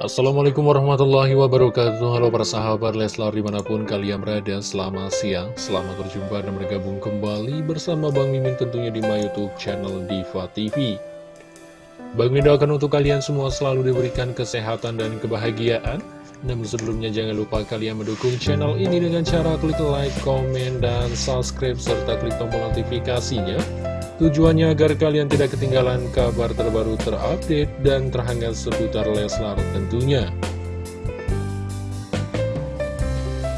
Assalamualaikum warahmatullahi wabarakatuh. Halo para sahabat Leslar di mana pun kalian berada Selamat siang, selamat berjumpa dan bergabung kembali bersama Bang Mimin tentunya di my youtube channel Diva TV Bang Mimin doakan untuk kalian semua selalu diberikan kesehatan dan kebahagiaan. Namun sebelumnya jangan lupa kalian mendukung channel ini dengan cara klik like, komen, dan subscribe serta klik tombol notifikasinya Tujuannya agar kalian tidak ketinggalan kabar terbaru terupdate dan terhangat seputar Leslar tentunya.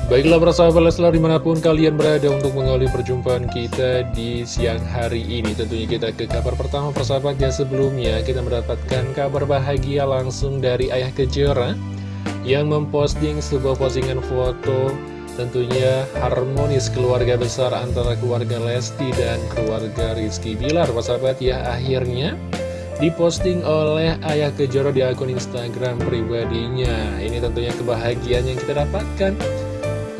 Baiklah para sahabat Leslar di mana pun kalian berada untuk mengawali perjumpaan kita di siang hari ini Tentunya kita ke kabar pertama persahabat ya sebelumnya kita mendapatkan kabar bahagia langsung dari Ayah Kejora Yang memposting sebuah postingan foto Tentunya harmonis keluarga besar antara keluarga Lesti dan keluarga Rizky Bilar. Sahabat ya akhirnya diposting oleh Ayah Kejoro di akun Instagram pribadinya. Ini tentunya kebahagiaan yang kita dapatkan.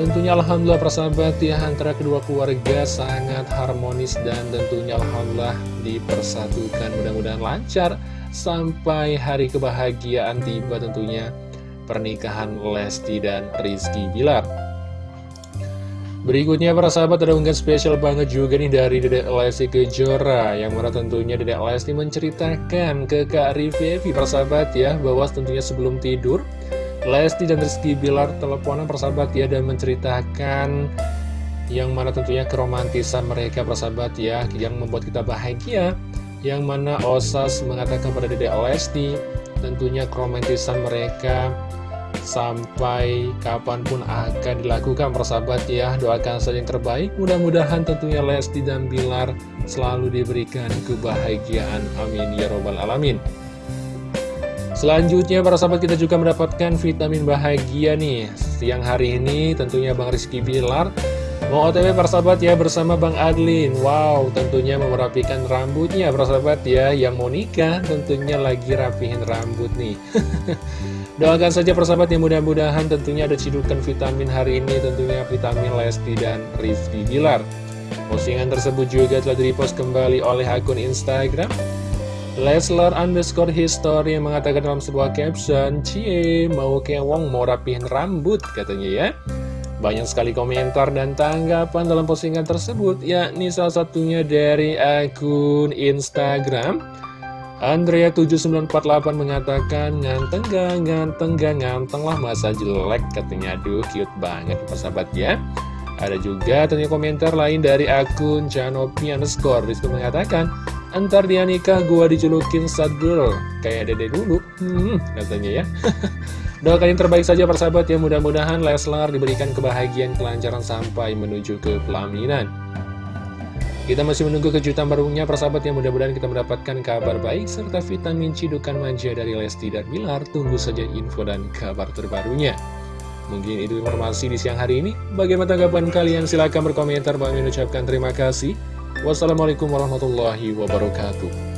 Tentunya Alhamdulillah persahabat ya antara kedua keluarga sangat harmonis dan tentunya Alhamdulillah dipersatukan. Mudah-mudahan lancar Sampai hari kebahagiaan tiba tentunya pernikahan Lesti dan Rizky Bilar Berikutnya para sahabat ada unggahan spesial banget juga nih dari Dedek Lesti Kejora Yang mana tentunya Dedek Lesti menceritakan ke Kak Rivevi para sahabat ya Bahwa tentunya sebelum tidur Lesti dan Rizky Bilar teleponan para sahabat ya Dan menceritakan yang mana tentunya keromantisan mereka para sahabat ya Yang membuat kita bahagia. Yang mana Osas mengatakan pada Dedek Lesti Tentunya keromantisan mereka sampai kapan pun akan dilakukan persahabat ya doakan saja yang terbaik. Mudah-mudahan tentunya Lesti dan Bilar selalu diberikan kebahagiaan. Amin ya robbal alamin. Selanjutnya para sahabat kita juga mendapatkan vitamin bahagia nih. Siang hari ini tentunya Bang Rizky Bilar Mau otw para sahabat ya bersama Bang Adlin. Wow tentunya memerapikan rambutnya para sahabat ya. Yang mau nikah tentunya lagi rapihin rambut nih. Doakan saja persahabat yang mudah-mudahan tentunya ada cidukan vitamin hari ini. Tentunya vitamin Lesti dan Rizky Bilar. Postingan tersebut juga telah direpost kembali oleh akun Instagram Leslar underscore history yang mengatakan dalam sebuah caption Cie mau kewong mau rapihin rambut katanya ya Banyak sekali komentar dan tanggapan dalam postingan tersebut yakni salah satunya dari akun Instagram. Andrea7948 mengatakan nganteng gak, nganteng gak, nganteng lah masa jelek katanya. Aduh cute banget persahabat ya. Ada juga tentunya komentar lain dari akun Janopi underscore. Di situ mengatakan Antar dia nikah gua dijulukin sad girl Kayak dede dulu hmm, katanya ya Doakan yang terbaik saja persahabat ya Mudah-mudahan Leslar diberikan kebahagiaan kelancaran sampai menuju ke pelaminan kita masih menunggu kejutan barunya persahabat yang mudah-mudahan kita mendapatkan kabar baik serta vitamin cidukan manja dari Lesti dan Bilar. Tunggu saja info dan kabar terbarunya. Mungkin itu informasi di siang hari ini. Bagaimana tanggapan kalian? Silahkan berkomentar. Bang ucapkan terima kasih. Wassalamualaikum warahmatullahi wabarakatuh.